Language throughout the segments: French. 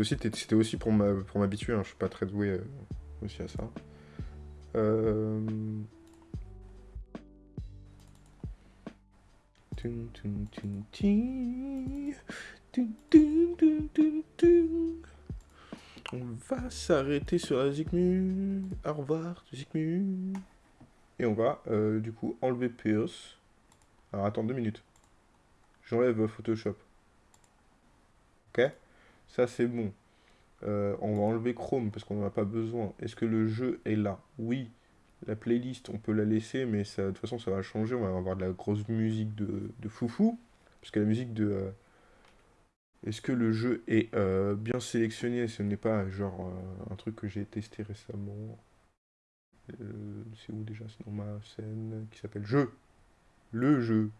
aussi, c'était aussi pour m'habituer, hein. je suis pas très doué euh, aussi à ça. Euh... On va s'arrêter sur la Zikmu. Au revoir, Zikmu. Et on va, euh, du coup, enlever Pierce. Alors, attends deux minutes. J'enlève Photoshop. Ok? Ça, c'est bon. Euh, on va enlever Chrome parce qu'on n'en a pas besoin. Est-ce que le jeu est là? Oui. La playlist, on peut la laisser, mais de toute façon, ça va changer. On va avoir de la grosse musique de, de foufou. Parce que la musique de... Euh, est-ce que le jeu est euh, bien sélectionné? Ce n'est pas genre un truc que j'ai testé récemment. C'est où déjà? C'est dans ma scène qui s'appelle Jeu. Le jeu.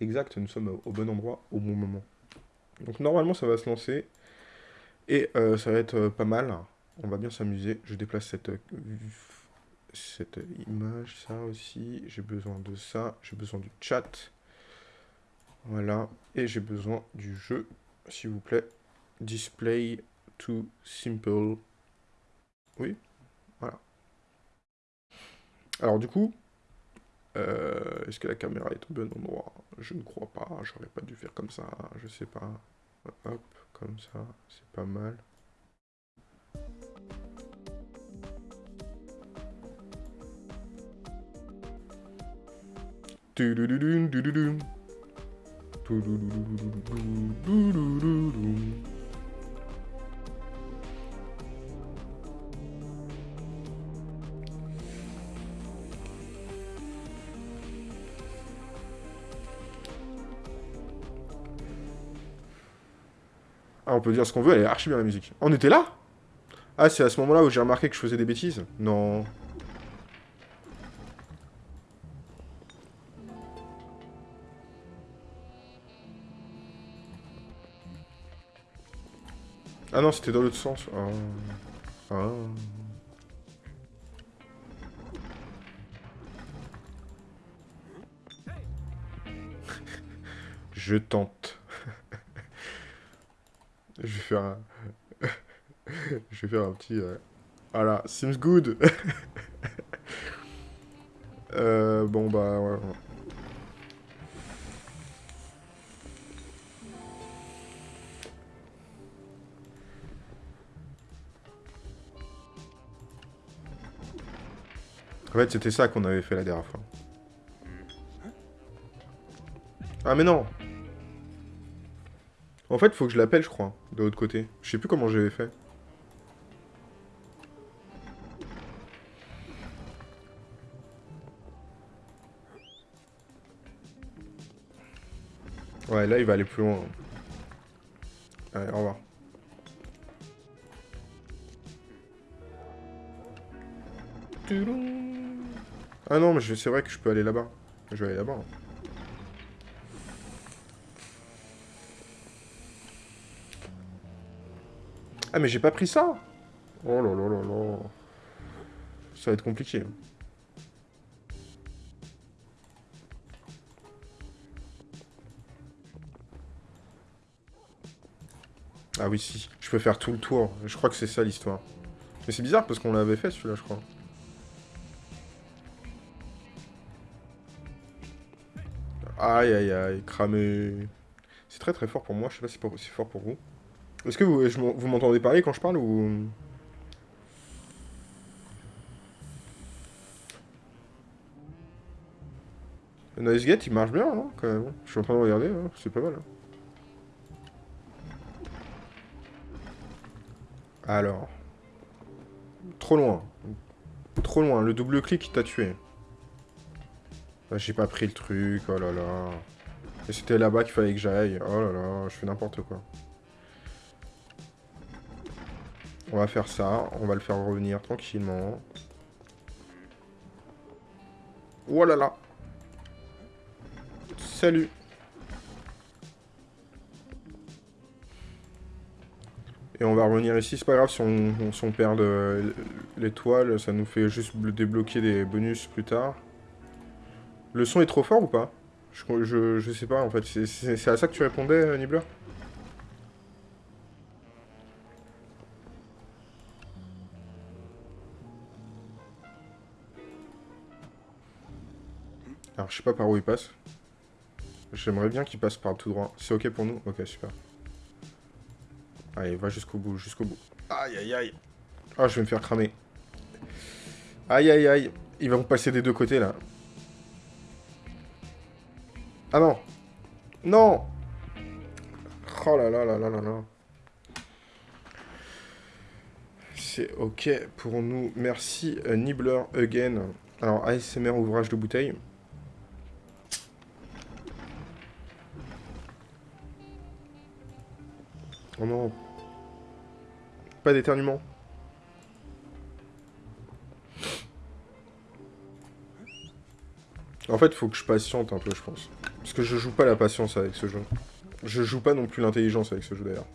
Exact, nous sommes au bon endroit au bon moment. Donc normalement ça va se lancer. Et euh, ça va être euh, pas mal. On va bien s'amuser. Je déplace cette, euh, cette image, ça aussi. J'ai besoin de ça. J'ai besoin du chat. Voilà. Et j'ai besoin du jeu, s'il vous plaît. Display to simple. Oui. Voilà. Alors du coup, est-ce que la caméra est au bon endroit? Je ne crois pas. J'aurais pas dû faire comme ça. Je sais pas. Hop comme ça, c'est pas mal. On peut dire ce qu'on veut, elle est archi bien la musique. On était là? Ah, c'est à ce moment-là où j'ai remarqué que je faisais des bêtises? Non. Ah non, c'était dans l'autre sens. Ah. ah. je tente. Je vais faire un... je vais faire un petit... Euh, voilà, seems good euh, Bon, bah, ouais. En fait, c'était ça qu'on avait fait la dernière fois. Ah, mais non en fait, faut que je l'appelle, je crois, de l'autre côté. Je sais plus comment j'avais fait. Ouais, là, il va aller plus loin. Allez, au revoir. Ah non, mais c'est vrai que je peux aller là-bas. Je vais aller là-bas. Ah, mais j'ai pas pris ça Oh là là là là. Ça va être compliqué. Ah oui, si. Je peux faire tout le tour. Je crois que c'est ça, l'histoire. Mais c'est bizarre, parce qu'on l'avait fait, celui-là, je crois. Aïe, aïe, aïe. Cramé. C'est très très fort pour moi. Je sais pas si c'est fort pour vous. Est-ce que vous, m'entendez parler quand je parle ou... Le noise gate il marche bien, quand même. Je suis en train de regarder, hein. c'est pas mal. Hein. Alors. Trop loin. Trop loin, le double clic t'a tué. Ah, j'ai pas pris le truc, oh là là. Et c'était là-bas qu'il fallait que j'aille. Oh là là, je fais n'importe quoi. On va faire ça. On va le faire revenir tranquillement. Oh là là. Salut. Et on va revenir ici. C'est pas grave si on, perd l'étoile. Ça nous fait juste débloquer des bonus plus tard. Le son est trop fort ou pas? Je, je, sais pas en fait. C'est à ça que tu répondais, Nibbler? Alors, je sais pas par où il passe. J'aimerais bien qu'il passe par tout droit. C'est ok pour nous? Ok, super. Allez, va jusqu'au bout, jusqu'au bout. Aïe, aïe, aïe. Ah, je vais me faire cramer. Aïe, aïe, aïe. Ils vont passer des deux côtés, là. Ah non Non Oh là là là là là là. C'est ok pour nous. Merci euh, Nibbler again. Alors ASMR ouvrage de bouteille. Pas d'éternuement. En fait, faut que je patiente un peu, je pense. Parce que je joue pas la patience avec ce jeu. Je joue pas non plus l'intelligence avec ce jeu, d'ailleurs.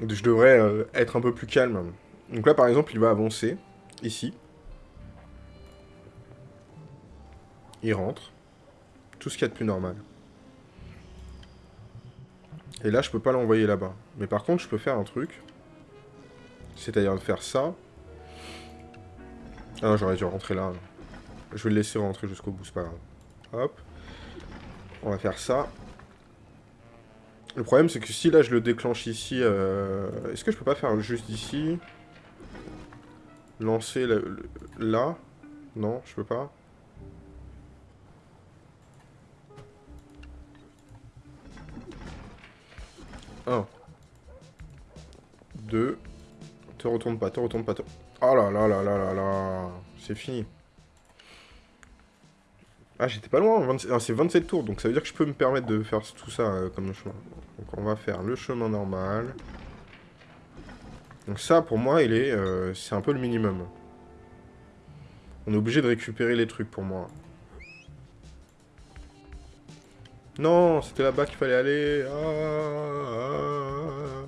Je devrais euh, être un peu plus calme. Donc là, par exemple, il va avancer. Ici. Il rentre. Tout ce qu'il y a de plus normal. Et là, je peux pas l'envoyer là-bas. Mais par contre, je peux faire un truc. C'est-à-dire faire ça. Ah j'aurais dû rentrer là. Je vais le laisser rentrer jusqu'au bout, c'est pas grave. Hop. On va faire ça. Le problème, c'est que si là, je le déclenche ici... Euh, est-ce que je peux pas faire juste ici? Lancer là? Non, je peux pas. 1. 2. Te retourne pas, te retourne pas. Te... Oh là là là là là là. C'est fini. Ah, j'étais pas loin. Ah, c'est 27 tours, donc ça veut dire que je peux me permettre de faire tout ça euh, comme chemin. Donc on va faire le chemin normal. Donc ça, pour moi, il est, euh, c'est un peu le minimum. On est obligé de récupérer les trucs pour moi. Non, c'était là-bas qu'il fallait aller. Ah, ah.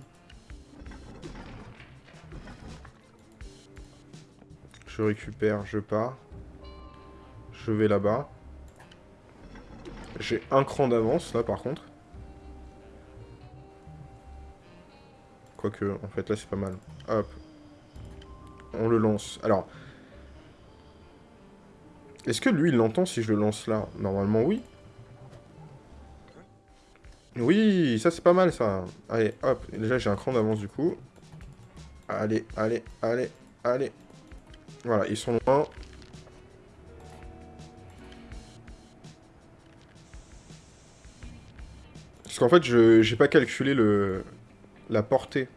Je récupère, je pars. Je vais là-bas. J'ai un cran d'avance, là, par contre. Quoique, en fait, là, c'est pas mal. Hop. On le lance. Alors... Est-ce que lui, il l'entend si je le lance là? Normalement, oui. Oui, ça c'est pas mal ça. Allez, hop. Déjà j'ai un cran d'avance du coup. Allez, allez, allez, allez. Voilà, ils sont loin. Parce qu'en fait, je j'ai pas calculé le la portée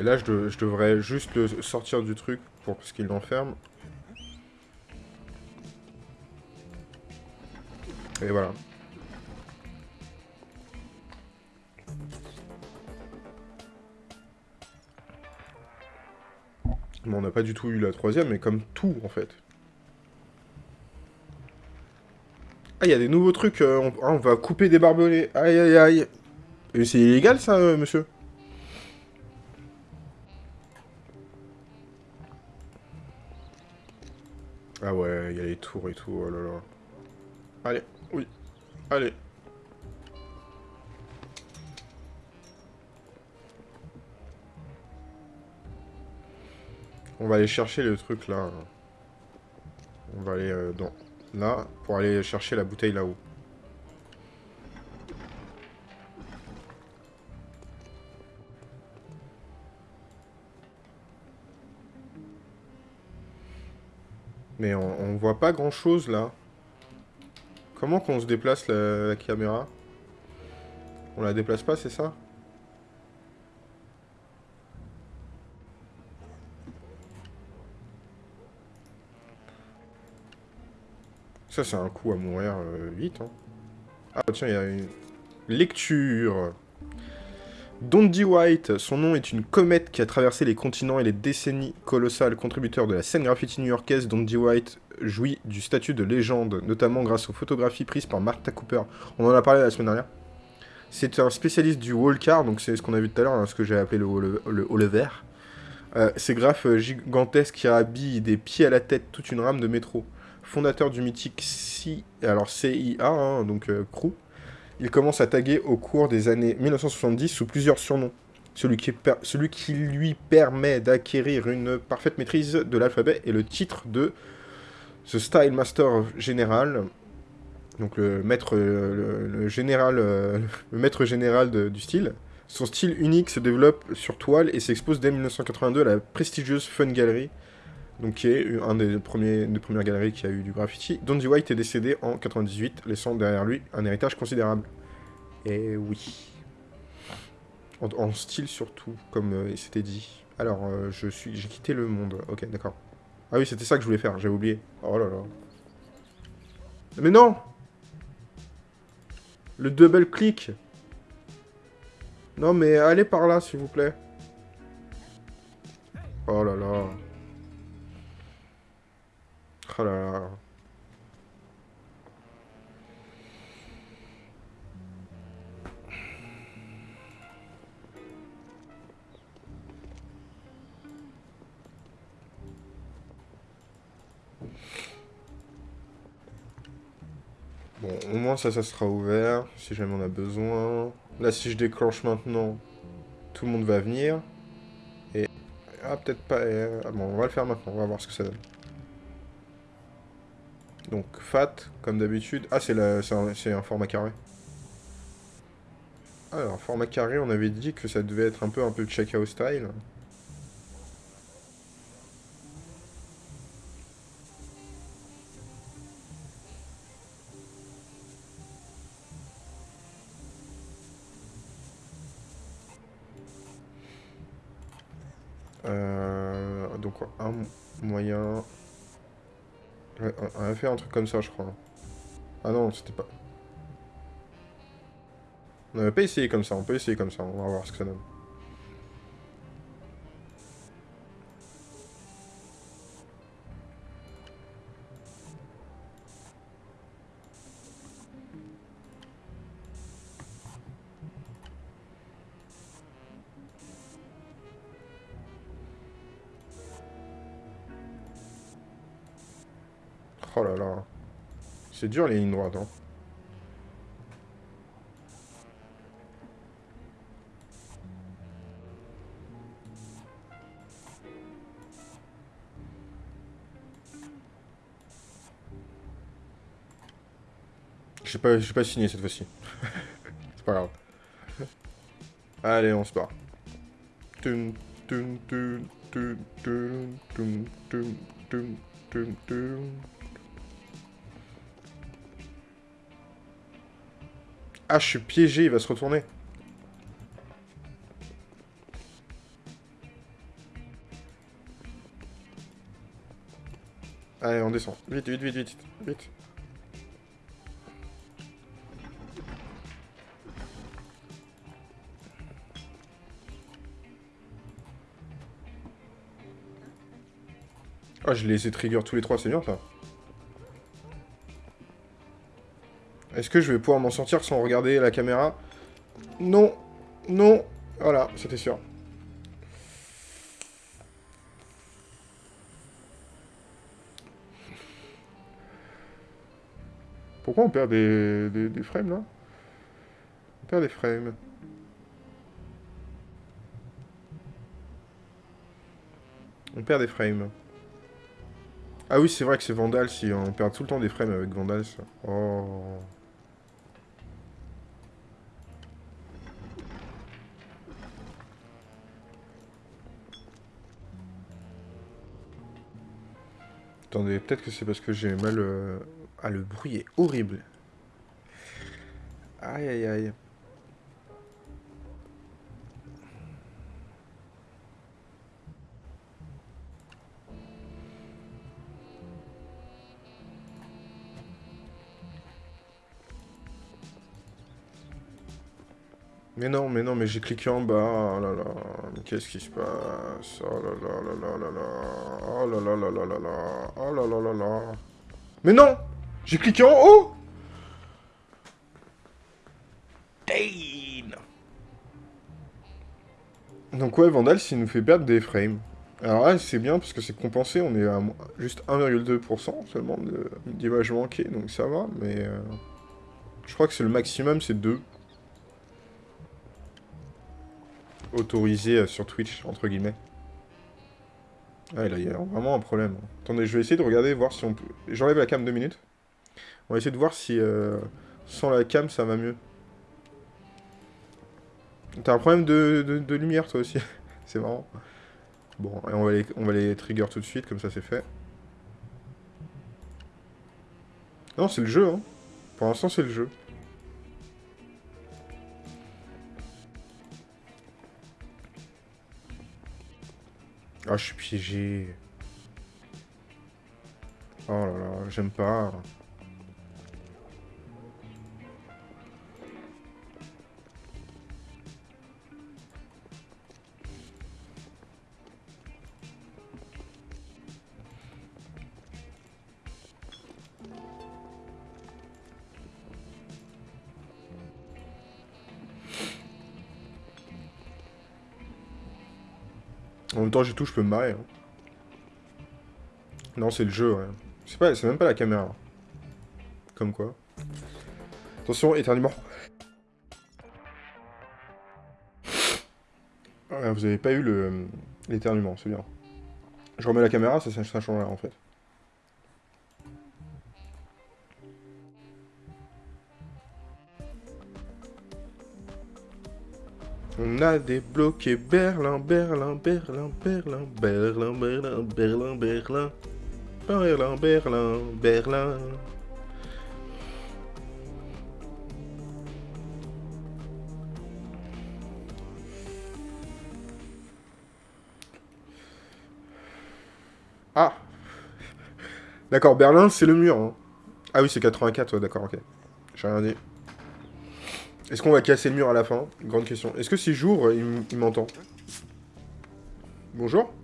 Et là, je, devrais juste le sortir du truc pour qu'il l'enferme. Et voilà. Bon, on n'a pas du tout eu la troisième, mais comme tout, en fait. Ah, il y a des nouveaux trucs. Euh, on, ah, on, va couper des barbelés. Aïe, aïe, aïe. C'est illégal, ça, euh, monsieur? Les tours et tout, oh là là. Allez, oui, allez. On va aller chercher le truc là. On va aller euh, dans là pour aller chercher la bouteille là-haut. Mais on, voit pas grand chose là. Comment qu'on se déplace la, caméra? On la déplace pas, c'est ça? Ça, c'est un coup à mourir euh, vite. Hein. Ah, tiens, il y a une lecture. Dondi White, son nom est une comète qui a traversé les continents et les décennies colossales. Contributeur de la scène graffiti new-yorkaise, Dondi White jouit du statut de légende, notamment grâce aux photographies prises par Martha Cooper. On en a parlé la semaine dernière. C'est un spécialiste du wall car, donc c'est ce qu'on a vu tout à l'heure, hein, ce que j'ai appelé le, le, le, vert. Euh, ces graphes gigantesques qui habillent des pieds à la tête toute une rame de métro. Fondateur du mythique CIA, hein, donc euh, Crew. Il commence à taguer au cours des années 1970 sous plusieurs surnoms. Celui qui, lui permet d'acquérir une parfaite maîtrise de l'alphabet est le titre de The Style Master Général, donc le maître, le, général, le maître général du style. Son style unique se développe sur toile et s'expose dès 1982 à la prestigieuse Fun Gallery, donc qui est un des, premiers, des premières galeries qui a eu du graffiti. Donzy White est décédé en 98, laissant derrière lui un héritage considérable. Et oui. En, style surtout, comme euh, c'était dit. Alors, euh, je suis, j'ai quitté le monde. Ok, d'accord. Ah oui, c'était ça que je voulais faire, j'avais oublié. Oh là là. Mais non Le double clic non, mais allez par là, s'il vous plaît. Oh là là. Oh. Bon, au moins ça, ça sera ouvert, si jamais on a besoin. Là, si je déclenche maintenant, tout le monde va venir. Et... Ah, peut-être pas... Euh, ah, bon, on va le faire maintenant, on va voir ce que ça donne. Donc, fat, comme d'habitude. Ah, c'est un, format carré. Alors, format carré, on avait dit que ça devait être un peu un peu check-out style. Un truc comme ça, je crois. Ah non, c'était pas... On n'avait pas essayé comme ça, on peut essayer comme ça, on va voir ce que ça donne. Dur les lignes droites, hein. J'ai pas, pas signé cette fois-ci. C'est pas grave. Allez, on se barre. Ah, je suis piégé, il va se retourner. Allez, on descend. Vite, vite, vite, vite, vite. Ah, je les ai trigger tous les trois, c'est bien ça. Est-ce que je vais pouvoir m'en sortir sans regarder la caméra Non, non, voilà, c'était sûr. Pourquoi on perd des, des, frames, là? On perd des frames. On perd des frames. Ah oui, c'est vrai que c'est Vandal, si on perd tout le temps des frames avec Vandal. Oh... Attendez, peut-être que c'est parce que j'ai mal... Euh, ah, le bruit est horrible. Aïe, aïe, aïe. Mais non, mais non, mais j'ai cliqué en bas. Oh là là, qu'est-ce qui se passe? Oh là là là là là là. Oh là là là là là là. Oh là là là là. Mais non J'ai cliqué en haut Dane Donc ouais, Vandal, s'il nous fait perdre des frames. Alors là, c'est bien parce que c'est compensé, on est à juste 1,2% seulement d'image manquée, donc ça va, mais... Euh, je crois que c'est le maximum, c'est 2. Autorisé euh, sur Twitch, entre guillemets. Ah, il y a vraiment un problème. Attendez, je vais essayer de regarder, voir si on peut... J'enlève la cam deux minutes. On va essayer de voir si, euh, sans la cam, ça va mieux. T'as un problème de, de lumière, toi aussi. c'est marrant. Bon, et on va, les, on va les trigger tout de suite, comme ça c'est fait. Non, c'est le jeu, hein. Pour l'instant, c'est le jeu. Ah, je suis piégé. Oh là là, j'aime pas. Même temps, j'ai tout, je peux me marrer. Hein. Non, c'est le jeu. C'est pas, même pas la caméra. Comme quoi. Attention, éternuement. vous avez pas eu l'éternuement, c'est bien. Je remets la caméra, ça, ça change rien en fait. On a débloqué Berlin, Berlin, Berlin, Berlin, Berlin, Berlin, Berlin, Berlin, Berlin, Berlin, Berlin. Ah D'accord, Berlin, c'est le mur. Hein. Ah oui, c'est 84, d'accord, ok. J'ai rien dit. Est-ce qu'on va casser le mur à la fin? Grande question. Est-ce que si j'ouvre, il, m'entend? Bonjour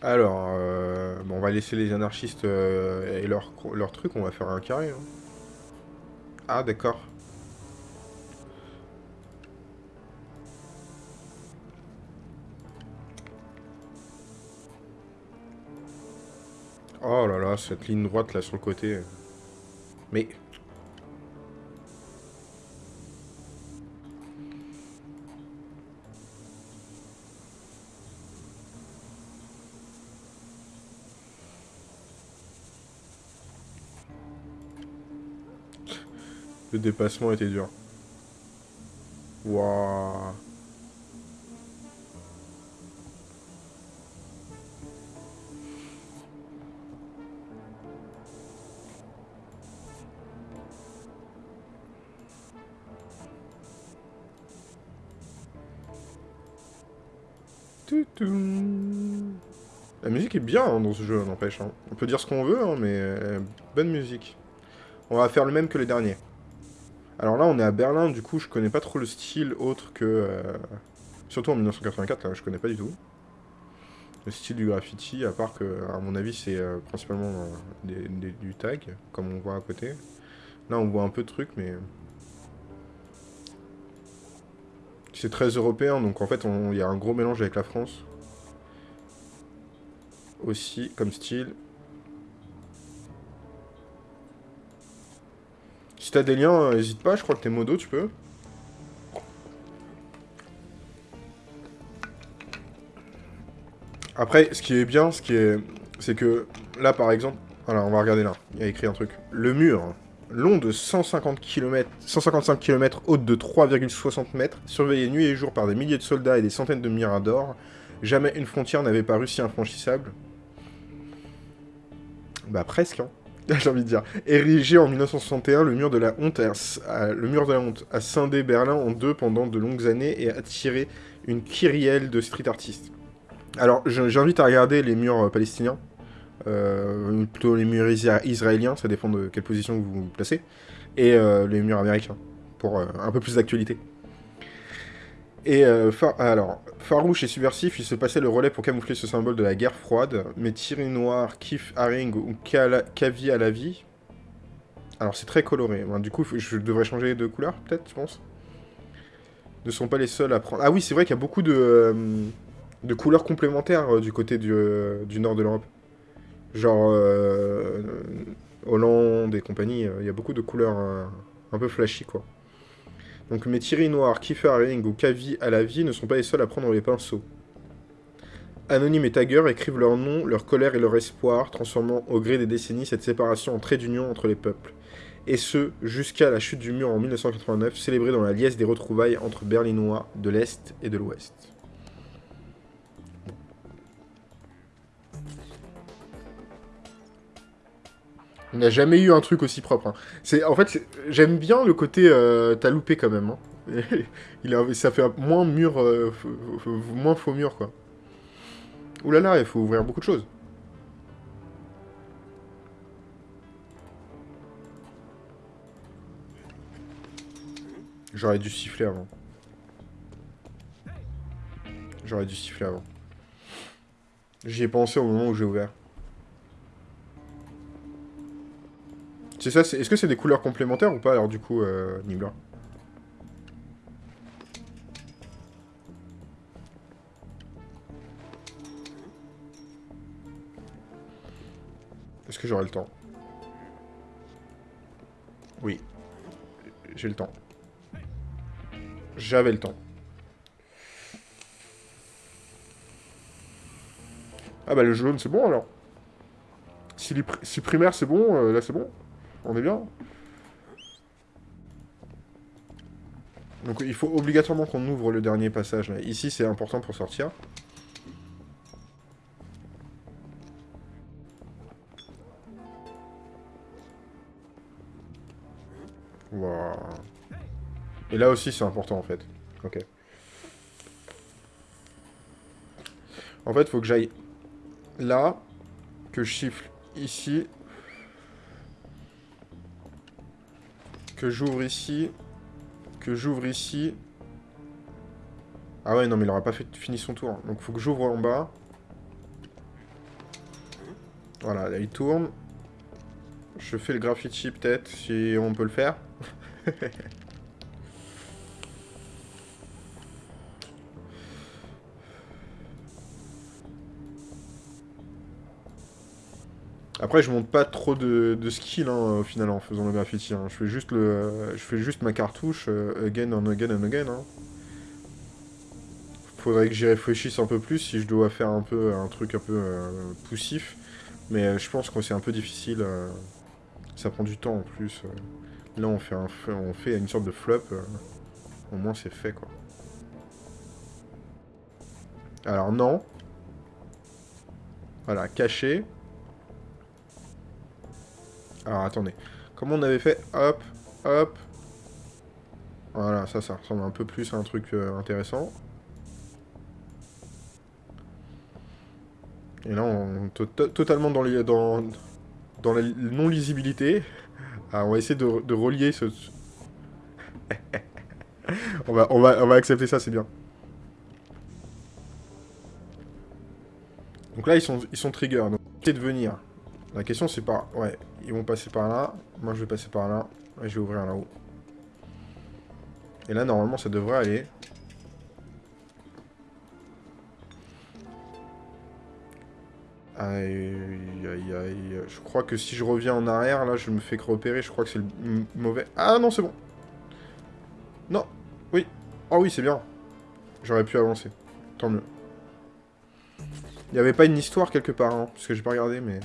Alors, euh, bon, on va laisser les anarchistes euh, et leur, leur truc, on va faire un carré. Hein. Ah, d'accord. Oh là là, cette ligne droite là sur le côté. Mais... Le dépassement était dur. Waouh La musique est bien hein, dans ce jeu, n'empêche. Hein. On peut dire ce qu'on veut, hein, mais euh, bonne musique. On va faire le même que les derniers. Alors là, on est à Berlin, du coup, je connais pas trop le style autre que... Euh, surtout en 1984, là, je connais pas du tout. Le style du graffiti, à part que, à mon avis, c'est euh, principalement du tag, comme on voit à côté. Là, on voit un peu de trucs, mais... C'est très européen, donc en fait, il y a un gros mélange avec la France. Aussi, comme style. Si t'as des liens, n'hésite pas, je crois que t'es modo, tu peux. Après, ce qui est bien, ce qui est... C'est que, là, par exemple... Alors, on va regarder là. Il y a écrit un truc. Le mur, long de 150 km, 155 km, haute de 3,60 mètres, surveillé nuit et jour par des milliers de soldats et des centaines de miradors, jamais une frontière n'avait paru si infranchissable. Bah presque, hein. j'ai envie de dire. Érigé en 1961, le mur de la honte a, le mur de la honte a scindé Berlin en deux pendant de longues années et a attiré une kyrielle de street artistes. Alors, j'invite à regarder les murs euh, palestiniens, euh, plutôt les murs israéliens, ça dépend de quelle position vous vous placez, et euh, les murs américains, pour euh, un peu plus d'actualité. Et alors, Farouche et subversif, il se passait le relais pour camoufler ce symbole de la guerre froide, mais Thierry Noir, Kif Haring ou Kavi à la vie... Alors c'est très coloré, du coup je devrais changer de couleur peut-être, je pense. Ne sont pas les seuls à prendre... Ah oui, c'est vrai qu'il y a beaucoup de, de couleurs complémentaires du côté du, du nord de l'Europe. Genre Hollande et compagnie, il y a beaucoup de couleurs un peu flashy quoi. Donc mes Thierry Noir, Kiefer ou Kavi à la vie ne sont pas les seuls à prendre les pinceaux. Anonyme et Tagger écrivent leur nom, leur colère et leur espoir, transformant au gré des décennies cette séparation en trait d'union entre les peuples. Et ce, jusqu'à la chute du mur en 1989, célébrée dans la liesse des retrouvailles entre Berlinois de l'Est et de l'Ouest. On n'a jamais eu un truc aussi propre. Hein. C'est En fait, j'aime bien le côté euh, t'as loupé quand même. Hein. il ça fait moins mur, euh, moins faux mur, quoi. Ouh là là, il faut ouvrir beaucoup de choses. J'aurais dû siffler avant. J'aurais dû siffler avant. J'y ai pensé au moment où j'ai ouvert. C'est ça, est-ce que c'est des couleurs complémentaires ou pas, alors du coup, euh, Est-ce que j'aurai le temps? Oui. J'ai le temps. J'avais le temps. Ah bah le jaune c'est bon alors. Si, si primaire c'est bon, euh, là c'est bon? On est bien Donc il faut obligatoirement qu'on ouvre le dernier passage. Ici, c'est important pour sortir. Et là aussi, c'est important, en fait. Ok. En fait, faut que j'aille là, que je chiffle ici, que j'ouvre ici, que j'ouvre ici. Ah ouais, non, mais il aura pas fini son tour. Donc faut que j'ouvre en bas. Voilà, là il tourne. Je fais le graffiti peut-être, si on peut le faire. Après, je monte pas trop de, de skill hein, au final en faisant le graffiti. Hein. Je fais juste le, je fais juste ma cartouche euh, again and again and again. Hein. Faudrait que j'y réfléchisse un peu plus si je dois faire un peu un truc un peu euh, poussif. Mais euh, je pense que c'est un peu difficile. ça prend du temps en plus. Là, on fait, un, on fait une sorte de flop. au moins, c'est fait quoi. Alors non. Voilà, caché. Alors, attendez. Comment on avait fait Hop, hop. Voilà, ça, ça ressemble un peu plus à un truc euh, intéressant. Et là, on est totalement dans, la non-lisibilité. Ah, on va essayer de, relier ce... on, va, accepter ça, c'est bien. Donc là, ils sont, ils sont trigger. Donc, de venir. La question, c'est pas... Ouais, ils vont passer par là. Moi, je vais passer par là. Et je vais ouvrir là-haut. Et là, normalement, ça devrait aller. Aïe, aïe, aïe. Je crois que si je reviens en arrière, là, je me fais repérer. Je crois que c'est le mauvais... Ah non, c'est bon. Non. Oui. Oh oui, c'est bien. J'aurais pu avancer. Tant mieux. Il n'y avait pas une histoire quelque part, hein, parce que j'ai pas regardé, mais...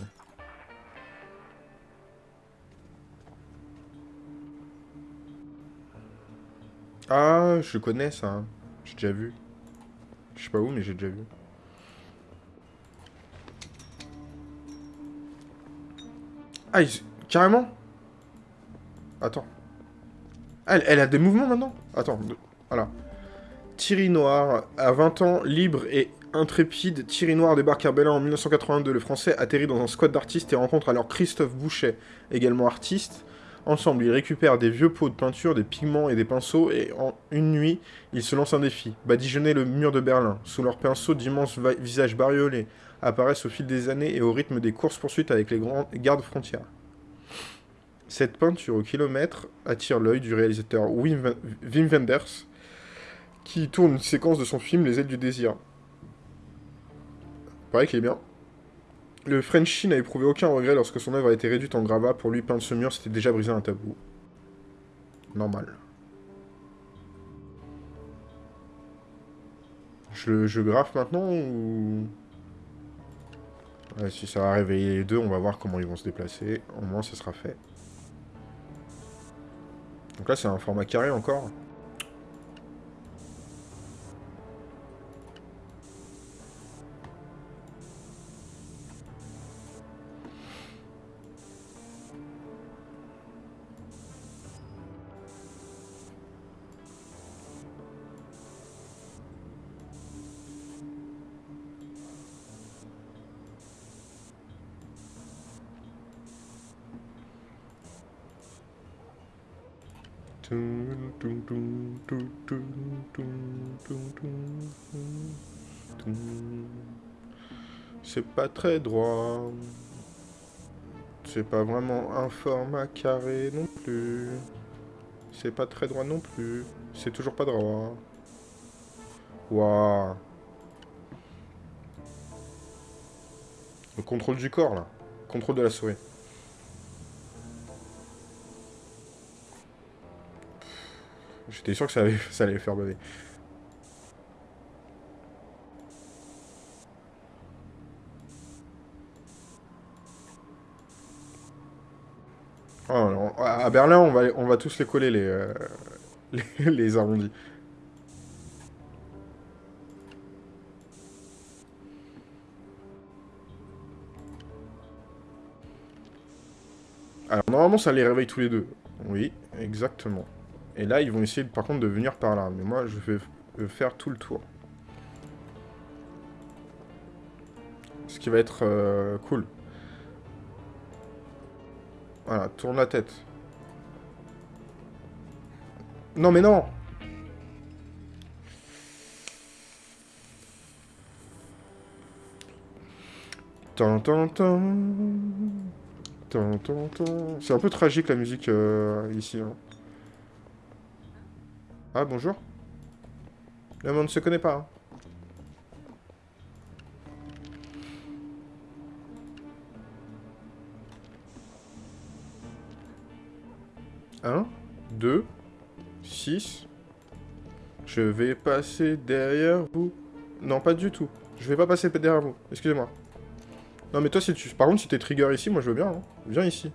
Ah, je connais ça. Hein. J'ai déjà vu. Je sais pas où, mais j'ai déjà vu. Ah, carrément? Attends. Elle, elle, a des mouvements maintenant? Attends, voilà. Thierry Noir, à 20 ans, libre et intrépide, Thierry Noir débarque à Berlin en 1982. Le français atterrit dans un squad d'artistes et rencontre alors Christophe Boucher, également artiste, Ensemble, ils récupèrent des vieux pots de peinture, des pigments et des pinceaux, et en une nuit, ils se lancent un défi. Badigeonner le mur de Berlin. Sous leurs pinceaux, d'immenses visages bariolés apparaissent au fil des années et au rythme des courses-poursuites avec les grands gardes frontières. Cette peinture au kilomètre attire l'œil du réalisateur Wim, Wim Wenders, qui tourne une séquence de son film Les ailes du désir. Pareil qu'il est bien. Le Frenchie n'a éprouvé aucun regret lorsque son œuvre a été réduite en gravat. Pour lui, peindre ce mur, c'était déjà brisé un tabou. Normal. Je, je graffe maintenant ou... si ça va réveiller les deux, on va voir comment ils vont se déplacer. Au moins, ça sera fait. Donc là, c'est un format carré encore. C'est pas très droit. C'est pas vraiment un format carré non plus. C'est pas très droit non plus. C'est toujours pas droit. Waouh. Le contrôle du corps, là. Contrôle de la souris. J'étais sûr que ça allait, ça allait faire baver. Oh, à Berlin, on va, on va tous les coller, les, euh, les, arrondis. Alors, normalement, ça les réveille tous les deux. Oui, exactement. Et là, ils vont essayer, par contre, de venir par là. Mais moi, je vais faire tout le tour. Ce qui va être euh, cool. Voilà, tourne la tête. Non, mais non. C'est un peu tragique la musique euh, ici. Hein. Ah, bonjour. Le monde ne se connaît pas. 1, 2, 6. Je vais passer derrière vous. Non, pas du tout. Je vais pas passer derrière vous. Excusez-moi. Non, mais toi, si tu... par contre, si t'es trigger ici, moi, je veux bien. Hein. Viens ici.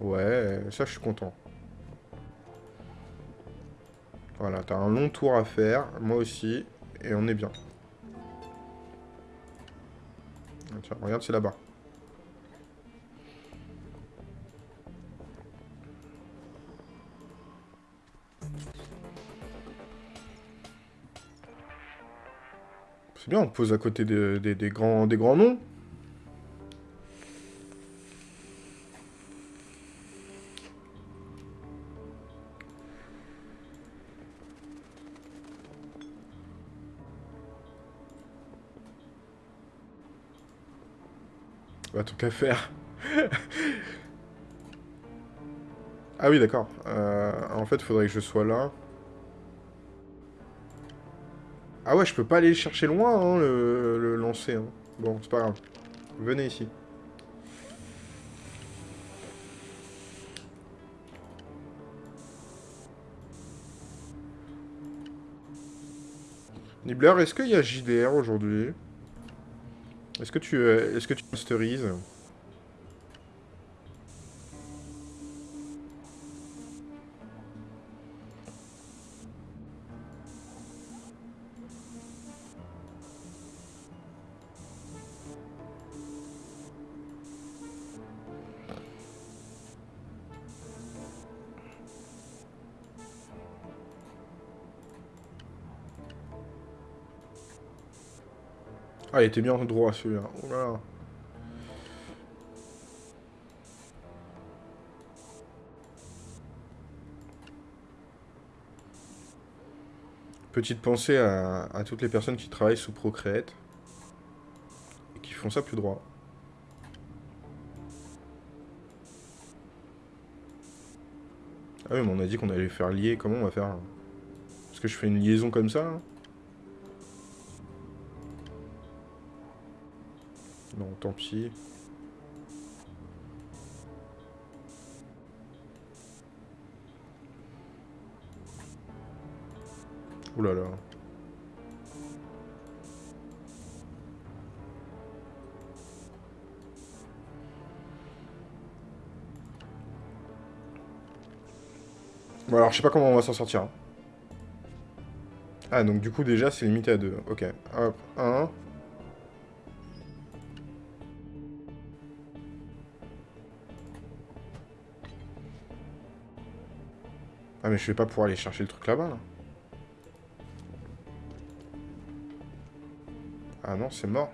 Ouais, ça, je suis content. Voilà, t'as un long tour à faire, moi aussi, et on est bien. Tiens, regarde, c'est là-bas. C'est bien, on pose à côté des, grands, des grands noms. Tant qu'à faire. ah oui, d'accord. Euh, en fait, il faudrait que je sois là. Ah ouais, je peux pas aller chercher loin, hein, le, lancer. Hein. Bon, c'est pas grave. Venez ici. Nibbler, est-ce qu'il y a JDR aujourd'hui? Est-ce que tu euh, est-ce que tu masterises Ah, il était bien droit celui-là. Oh Petite pensée à, toutes les personnes qui travaillent sous Procreate et qui font ça plus droit. Ah oui, mais on a dit qu'on allait faire lier. Comment on va faire Parce que je fais une liaison comme ça. Hein Non, tant pis. Ouh là là. Bon alors je sais pas comment on va s'en sortir. Hein. Ah donc du coup déjà c'est limité à deux. Ok. Hop, un. Ah mais je vais pas pouvoir aller chercher le truc là-bas là. Ah non, c'est mort.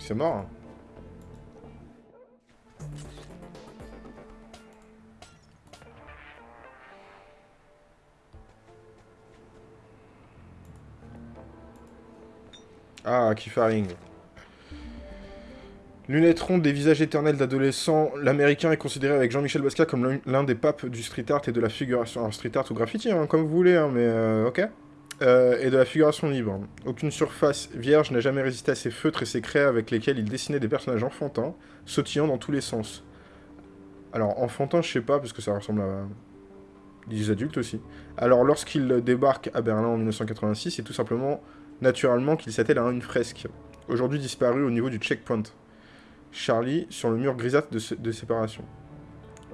C'est mort. Hein. Ah, Kifaring. Lunettes rondes des visages éternels d'adolescents, l'américain est considéré avec Jean-Michel Basquiat comme l'un des papes du street art et de la figuration. Alors, street art ou graffiti, hein, comme vous voulez, hein, mais euh, ok. Euh, et de la figuration libre. Aucune surface vierge n'a jamais résisté à ses feutres et ses craies avec lesquels il dessinait des personnages enfantins, sautillant dans tous les sens. Alors, enfantin, je sais pas, parce que ça ressemble à des adultes aussi. Alors, lorsqu'il débarque à Berlin en 1986, c'est tout simplement, naturellement, qu'il s'attelle à une fresque, aujourd'hui disparue au niveau du checkpoint. Charlie sur le mur grisâtre de, séparation.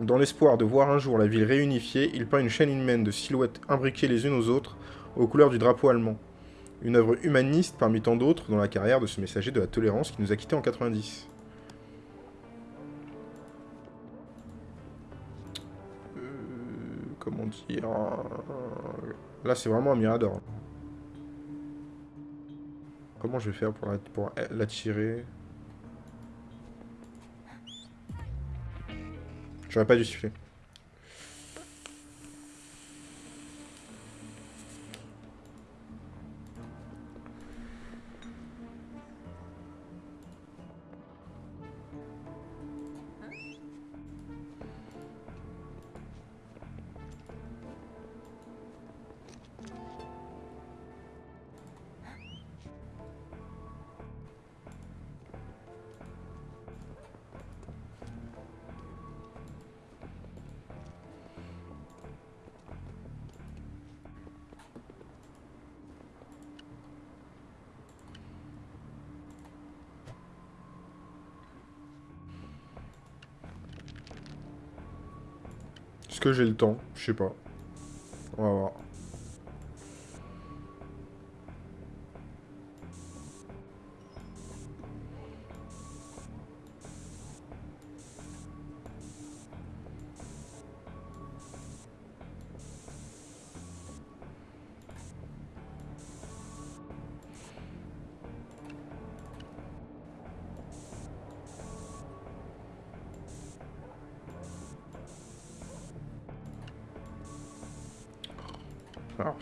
Dans l'espoir de voir un jour la ville réunifiée, il peint une chaîne humaine de silhouettes imbriquées les unes aux autres, aux couleurs du drapeau allemand. Une œuvre humaniste parmi tant d'autres dans la carrière de ce messager de la tolérance qui nous a quittés en 90. Euh, comment dire... Là, c'est vraiment un mirador. Comment je vais faire pour l'attirer? J'aurais pas dû siffler. J'ai le temps Je sais pas. On va voir.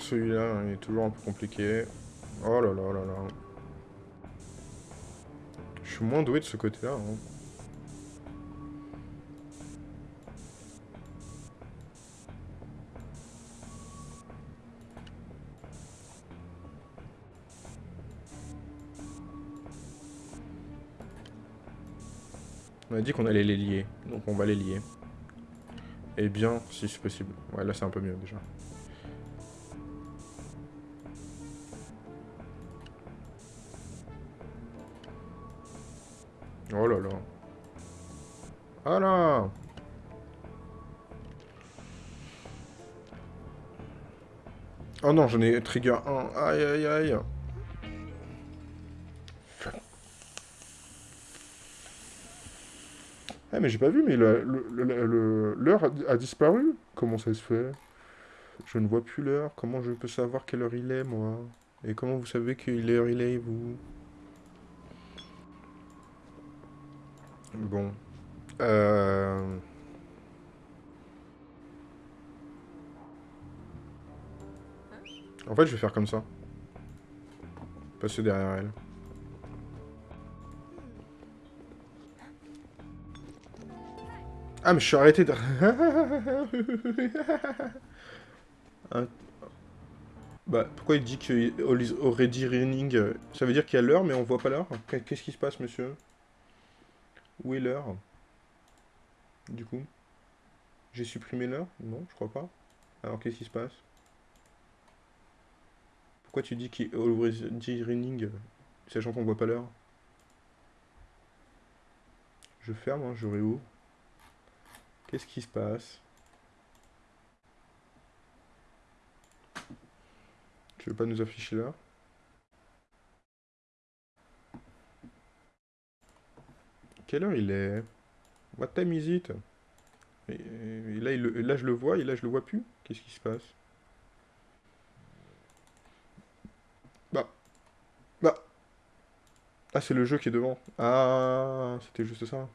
Celui-là, il est toujours un peu compliqué. Oh là là là là. Je suis moins doué de ce côté-là. Hein. On a dit qu'on allait les lier, donc on va les lier. Et bien, si c'est possible. Ouais, là c'est un peu mieux déjà. Là Oh non, j'en ai trigger 1. Aïe aïe aïe. Ah mais j'ai pas vu, mais l'heure a, disparu Comment ça se fait? Je ne vois plus l'heure. Comment je peux savoir quelle heure il est, moi? Et comment vous savez quelle heure il est, vous? Bon. Euh... En fait, je vais faire comme ça. Passer derrière elle. Ah, mais je suis arrêté de... Bah, pourquoi il dit que already raining Ça veut dire qu'il y a l'heure, mais on voit pas l'heure? Qu'est-ce qui se passe, monsieur? Où est l'heure Du coup. J'ai supprimé l'heure? Non, je crois pas. Alors, qu'est-ce qui se passe? Pourquoi tu dis qu'il est already raining Sachant qu'on voit pas l'heure? Je ferme, hein, je réouvre. Qu'est-ce qui se passe? Tu veux pas nous afficher là Quelle heure il est? What time is it? Et, là, il, là, je le vois, et là, je le vois plus. Qu'est-ce qui se passe? Bah. Bah. Ah, c'est le jeu qui est devant. Ah, c'était juste ça.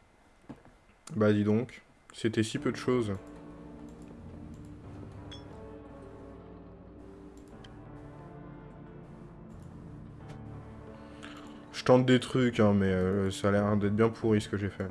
Bah, dis donc. C'était si peu de choses. Je tente des trucs, hein, mais euh, ça a l'air d'être bien pourri ce que j'ai fait.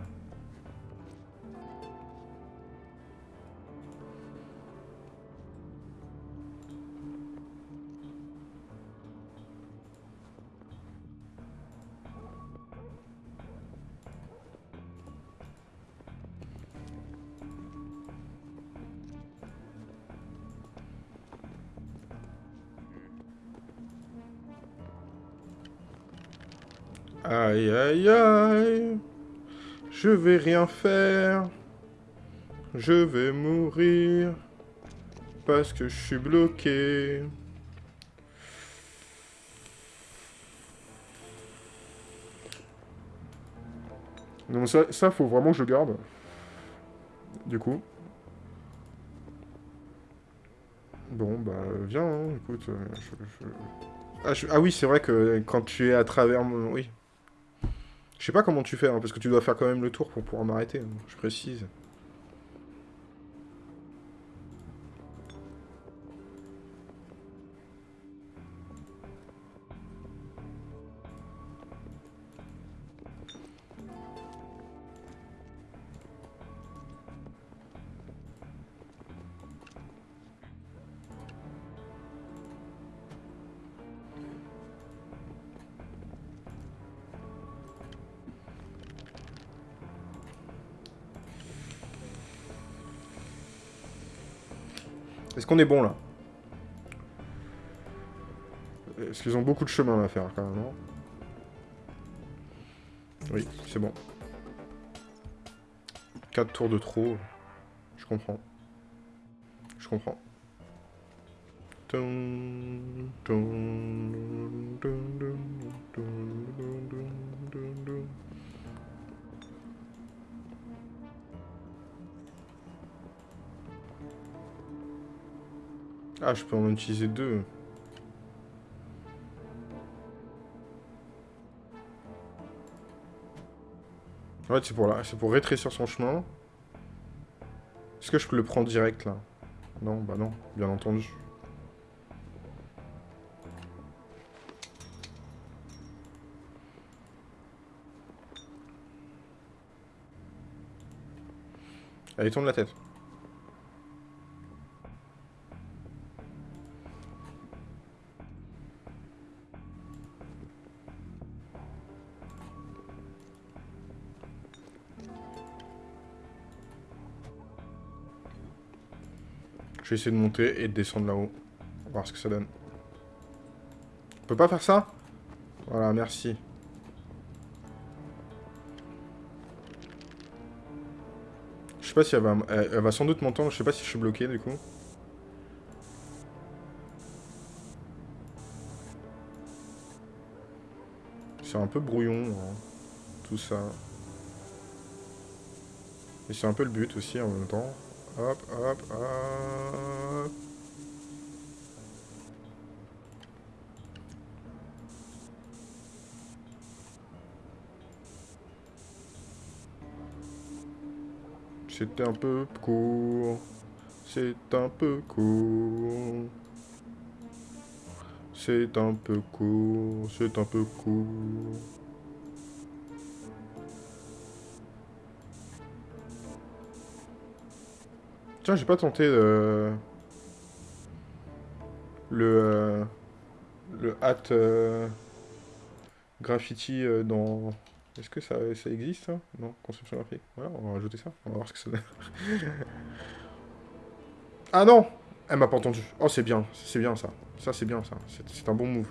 Aïe aïe aïe, je vais rien faire, je vais mourir, parce que je suis bloqué. Non, ça, ça, faut vraiment que je garde. Du coup. Bon, bah, viens, hein, écoute. Euh, ah, ah, oui, c'est vrai que quand tu es à travers mon... Oui, je sais pas comment tu fais, hein, parce que tu dois faire quand même le tour pour pouvoir m'arrêter, je précise. Qu'on est bon, là Est-ce qu'ils ont beaucoup de chemin à faire, quand même, Oui, c'est bon. 4 tours de trop. Je comprends. Je comprends. Ah, je peux en utiliser deux. En fait, c'est pour, là, pour rétrécir son chemin. Est-ce que je peux le prendre direct, là? Non, bah non, bien entendu. Allez, tourne la tête. Je vais essayer de monter et de descendre là-haut. Voir ce que ça donne. On peut pas faire ça? Voilà, merci. Je sais pas si elle va... Elle, va sans doute m'entendre, je sais pas si je suis bloqué du coup. C'est un peu brouillon, hein, tout ça. Et c'est un peu le but aussi en même temps. Hop, hop, hop. Un peu court. C'est un peu court. C'est un peu court. C'est un peu court. J'ai pas tenté le... Le... euh, Le hat... euh, Graffiti euh, dans... Est-ce que ça, ça existe, Non, conception graphique. Voilà, on va rajouter ça. On va voir ce que ça donne. ah non Elle m'a pas entendu. Oh, c'est bien. C'est bien, ça. Ça, c'est bien, ça. C'est un bon move.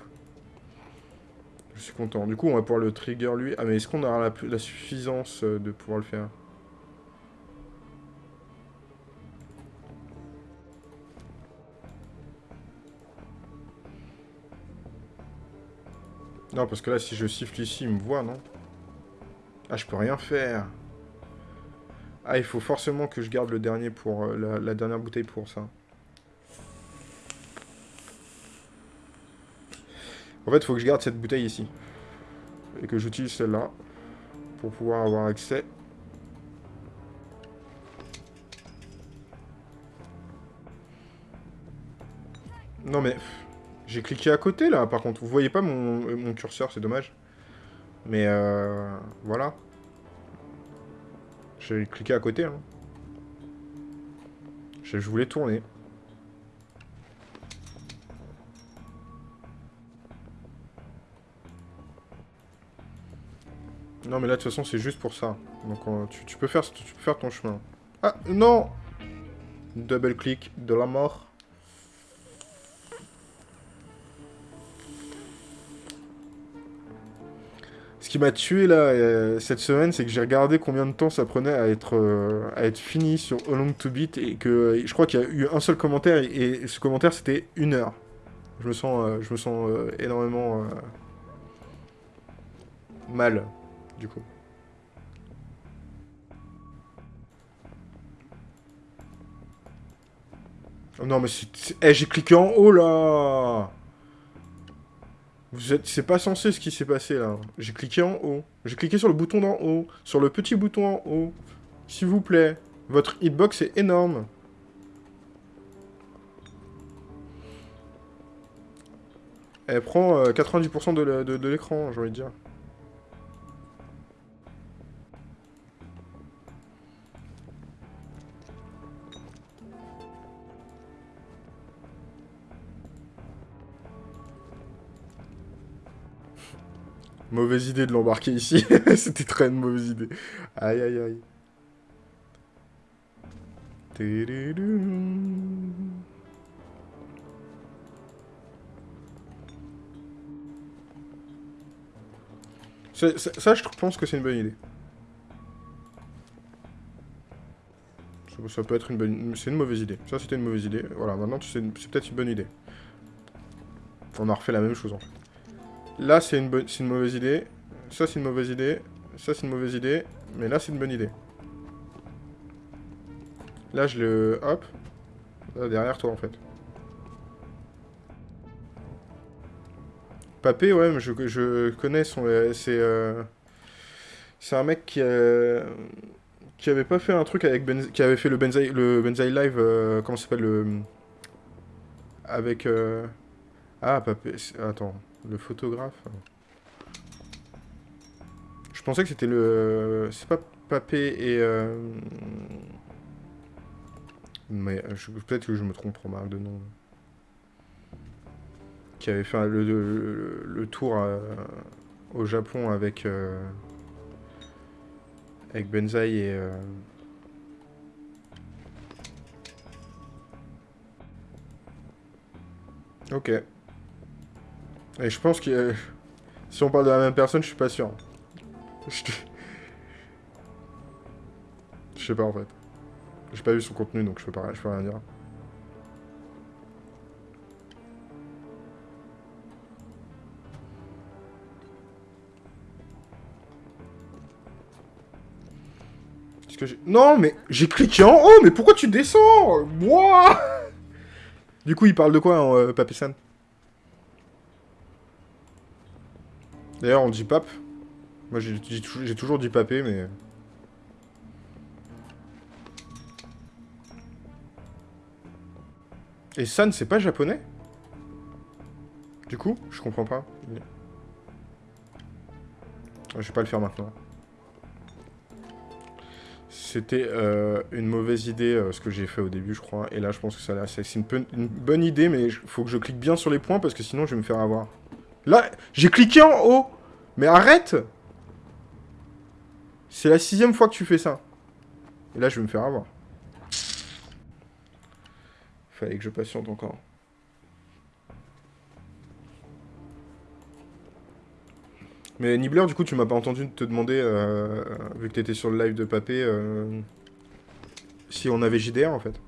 Je suis content. Du coup, on va pouvoir le trigger, lui. Ah, mais est-ce qu'on aura la, la suffisance de pouvoir le faire? Non, parce que là, si je siffle ici, il me voit, non Ah, je peux rien faire. Ah, il faut forcément que je garde le dernier pour... euh, la, la dernière bouteille pour ça. En fait, il faut que je garde cette bouteille ici. Et que j'utilise celle-là. Pour pouvoir avoir accès. Non mais... J'ai cliqué à côté là, par contre. Vous voyez pas mon, euh, mon curseur, c'est dommage. Mais euh, voilà. J'ai cliqué à côté. Hein. Je, voulais tourner. Non mais là de toute façon c'est juste pour ça. Donc euh, tu peux faire, tu peux faire ton chemin. Ah non Double clic de la mort. Ce qui m'a tué là euh, cette semaine, c'est que j'ai regardé combien de temps ça prenait à être euh, à être fini sur How Long to Beat et que euh, je crois qu'il y a eu un seul commentaire et, ce commentaire c'était une heure. Je me sens je me sens énormément mal du coup. Oh non mais c'est- eh, j'ai cliqué en haut là. Vous êtes... C'est pas censé ce qui s'est passé là. J'ai cliqué en haut. J'ai cliqué sur le bouton d'en haut. Sur le petit bouton en haut. S'il vous plaît. Votre hitbox est énorme. Elle prend euh, 90% de le- de- de l'écran, j'ai envie de dire. Mauvaise idée de l'embarquer ici. C'était très une mauvaise idée. Aïe aïe aïe. Ça, je pense que c'est une bonne idée. Ça, peut être une bonne... C'est une mauvaise idée. Ça, c'était une mauvaise idée. Voilà, maintenant, c'est peut-être une bonne idée. On a refait la même chose, en fait. Là, c'est une, une mauvaise idée. Ça, c'est une mauvaise idée. Ça, c'est une mauvaise idée. Mais là, c'est une bonne idée. Là, je le... Hop. Là, derrière toi, en fait. Papé, ouais, mais je, je connais son... euh, C'est... euh, C'est un mec qui... euh, Qui avait pas fait un truc avec... Qui avait fait le Benzaï, le Live... euh, Comment ça s'appelle le... Avec... euh, Ah, Papé... Attends. Le photographe... Je pensais que c'était le... C'est pas Papé et... euh, Mais je- peut-être que je me trompe, remarque de nom. Qui avait fait le, tour euh, au Japon avec... euh, Avec Benzaï et... euh, Ok. Et je pense que... euh, Si on parle de la même personne, je suis pas sûr. Je sais pas en fait. J'ai pas vu son contenu donc je peux pas, je peux rien dire. Que. Non mais j'ai cliqué en haut, mais pourquoi tu descends? Du coup il parle de quoi en euh, D'ailleurs, on dit pape. Moi, j'ai toujours dit papé, mais... Et San, c'est pas japonais? Du coup, je comprends pas. Je vais pas le faire maintenant. C'était euh, une mauvaise idée, euh, ce que j'ai fait au début, je crois. Et là, je pense que ça, c'est une, une, bonne idée, mais il faut que je clique bien sur les points, parce que sinon, je vais me faire avoir. Là, j'ai cliqué en haut Mais arrête C'est la sixième fois que tu fais ça. Et là, je vais me faire avoir. Fallait que je patiente encore. Mais Nibbler, du coup, tu m'as pas entendu te demander, euh, vu que t'étais sur le live de Papé, euh, si on avait JDR, en fait.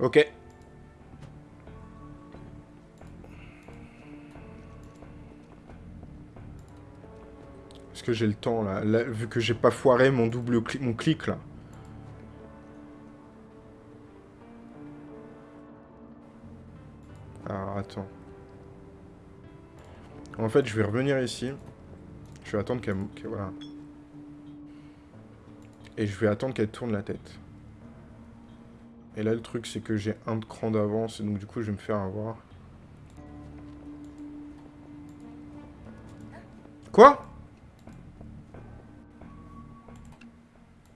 Ok. Est-ce que j'ai le temps, là, Vu que j'ai pas foiré mon double mon clic, là. Alors, attends. En fait, je vais revenir ici. Je vais attendre qu'elle... voilà. Et je vais attendre qu'elle tourne la tête. Et là, le truc, c'est que j'ai un cran d'avance, et donc du coup, je vais me faire avoir. Quoi?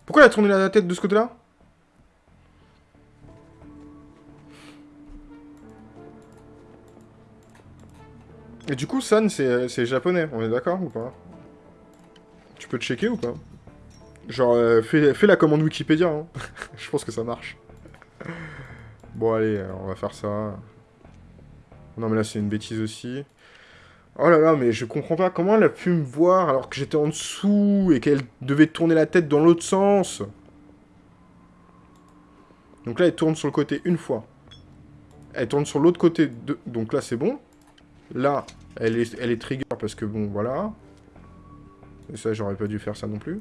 Pourquoi elle a tourné la tête de ce côté-là? Et du coup, San, c'est japonais, on est d'accord ou pas? Tu peux checker ou pas? Genre, euh, fais, la commande Wikipédia, hein. Je pense que ça marche. Allez, on va faire ça. Non, mais là, c'est une bêtise aussi. Oh là là, mais je comprends pas. Comment elle a pu me voir alors que j'étais en dessous et qu'elle devait tourner la tête dans l'autre sens Donc là, elle tourne sur le côté une fois. Elle tourne sur l'autre côté. Donc là, c'est bon. Là, elle est, elle est trigger parce que bon, voilà. Et ça, j'aurais pas dû faire ça non plus.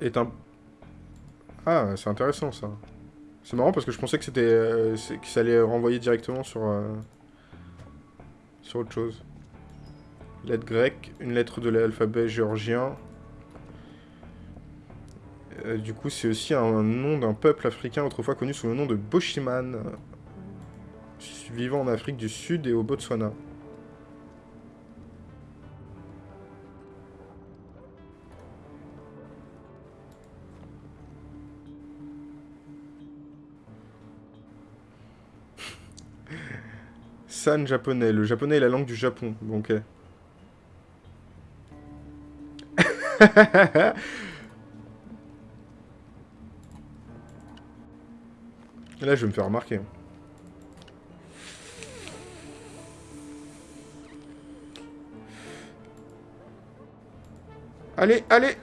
Est un... Ah, c'est intéressant ça. C'est marrant parce que je pensais que c'était euh, que ça allait renvoyer directement sur euh, sur autre chose. Lettre grecque, une lettre de l'alphabet géorgien. Euh, du coup, c'est aussi un nom d'un peuple africain autrefois connu sous le nom de Boshiman, vivant en Afrique du Sud et au Botswana. San japonais. Le japonais est la langue du Japon. Donc. Là, je vais me faire remarquer. Allez, allez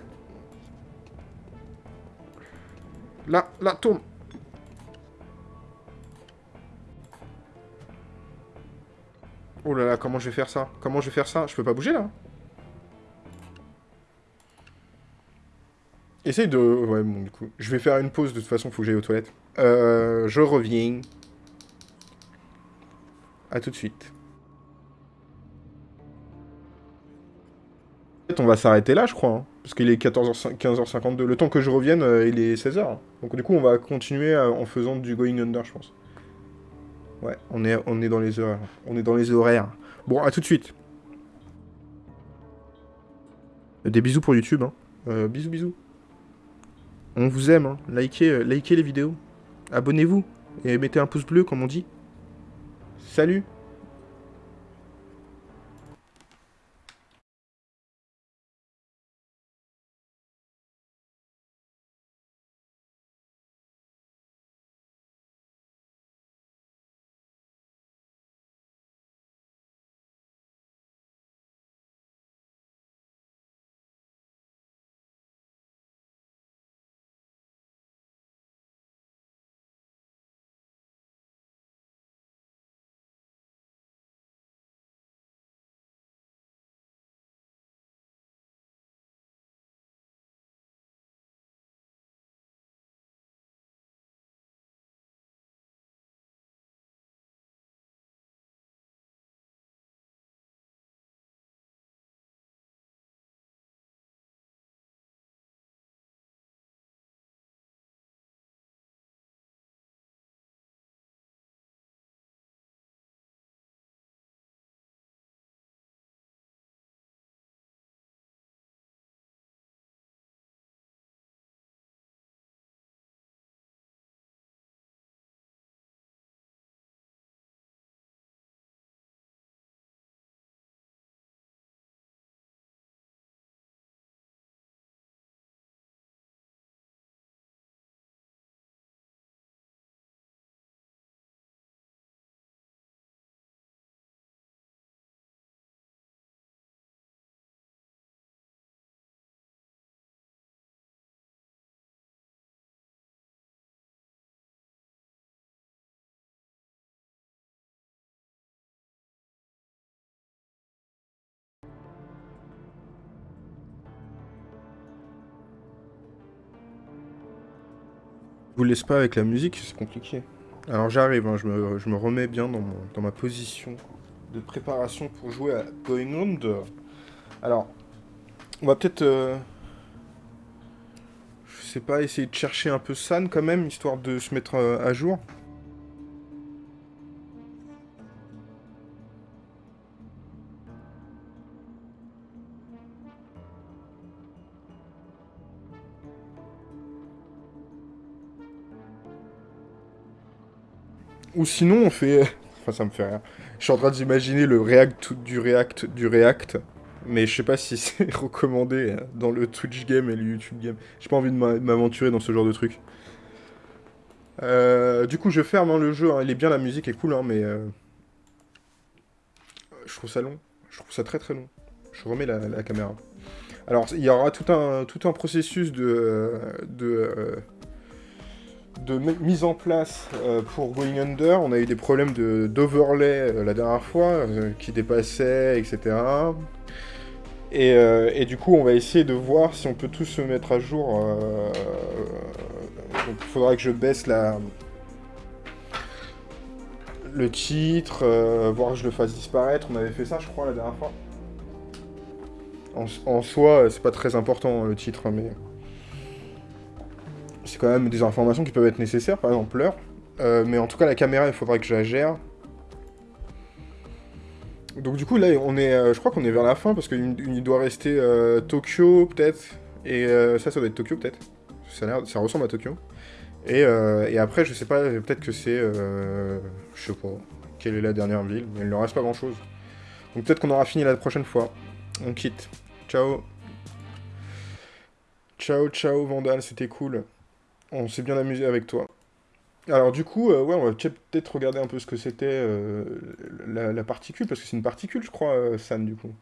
Là, là, tourne Oh là là, comment je vais faire ça Comment je vais faire ça Je peux pas bouger, là Essaye de... Ouais, bon, du coup. Je vais faire une pause, de toute façon, faut que j'aille aux toilettes. Euh, je reviens. A tout de suite. on va s'arrêter là, je crois. Hein, parce qu'il est 14h, 15h52. Le temps que je revienne, euh, il est 16h. Donc du coup, on va continuer euh, en faisant du going under, je pense. Ouais, on est, dans les horaires. On est dans les horaires. Bon, à tout de suite. Des bisous pour YouTube. Hein. Euh, bisous, bisous. On vous aime. Hein. Likez, likez les vidéos. Abonnez-vous. Et mettez un pouce bleu, comme on dit. Salut vous laisse pas avec la musique, c'est compliqué. Alors j'arrive, hein, je, me, remets bien dans, ma position de préparation pour jouer à Going. Alors, on va peut-être... Euh, je sais pas, essayer de chercher un peu San quand même, histoire de se mettre euh, à jour. Ou sinon, on fait... Enfin, ça me fait rien. Je suis en train d'imaginer le React du React du React. Mais je sais pas si c'est recommandé hein, dans le Twitch game et le YouTube game. J'ai pas envie de m'aventurer dans ce genre de truc. Euh, du coup, je ferme hein, le jeu. Hein. Il est bien, la musique est cool, mais... Euh, je trouve ça long. Je trouve ça très très long. Je remets la, caméra. Alors, il y aura tout un, tout un processus de... Euh, de de mise en place euh, pour Going Under. On a eu des problèmes d'overlay euh, la dernière fois, euh, qui dépassaient, etc. Et, du coup, on va essayer de voir si on peut tous se mettre à jour. il faudra que je baisse la... le titre, voir que je le fasse disparaître. On avait fait ça, je crois, la dernière fois. En, en soi, c'est pas très important, le titre, mais c'est quand même des informations qui peuvent être nécessaires, par exemple l'heure. Euh, mais en tout cas, la caméra, il faudrait que je la gère. Donc du coup, là, on est, euh, je crois qu'on est vers la fin, parce qu'il doit rester euh, Tokyo, peut-être. Et ça, ça doit être Tokyo, peut-être. Ça, ça ressemble à Tokyo. Et, après, je sais pas, peut-être que c'est... je sais pas, quelle est la dernière ville, mais il ne reste pas grand-chose. Donc peut-être qu'on aura fini la prochaine fois. On quitte. Ciao Ciao, ciao, Vandal, c'était cool. On s'est bien amusé avec toi. Alors du coup, euh, ouais, on va peut-être regarder un peu ce que c'était euh, la, particule, parce que c'est une particule, je crois, euh, San, du coup.